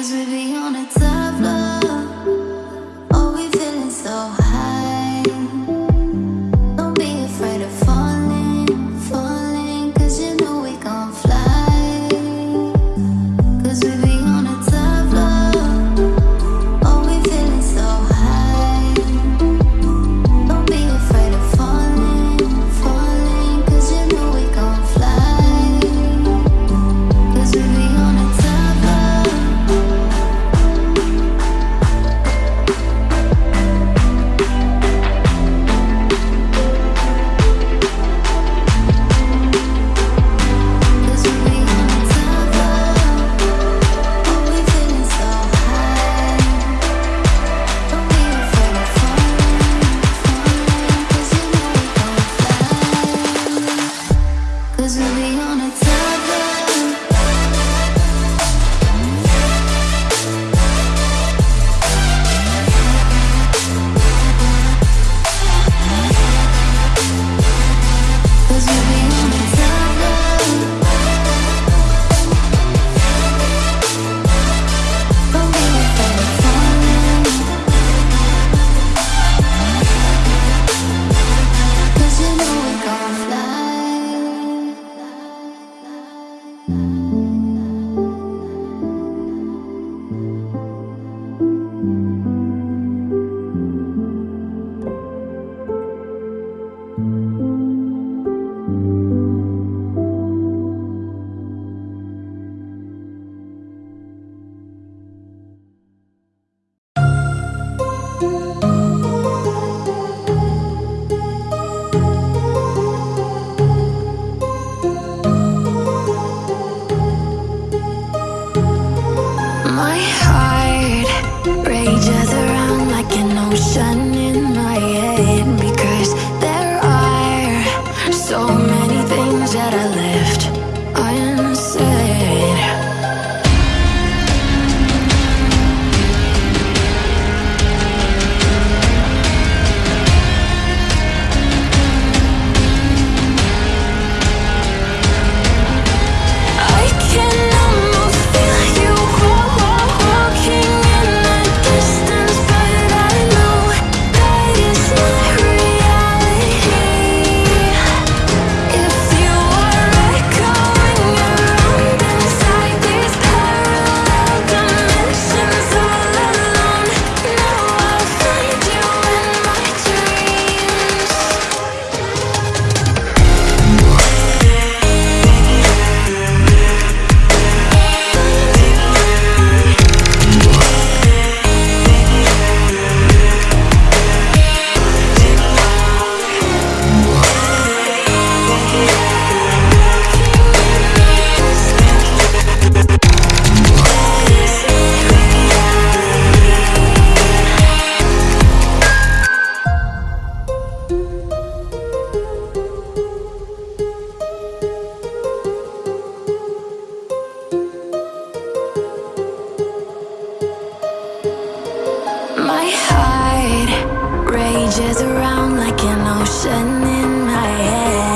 Cause it is rages around like an ocean in my head.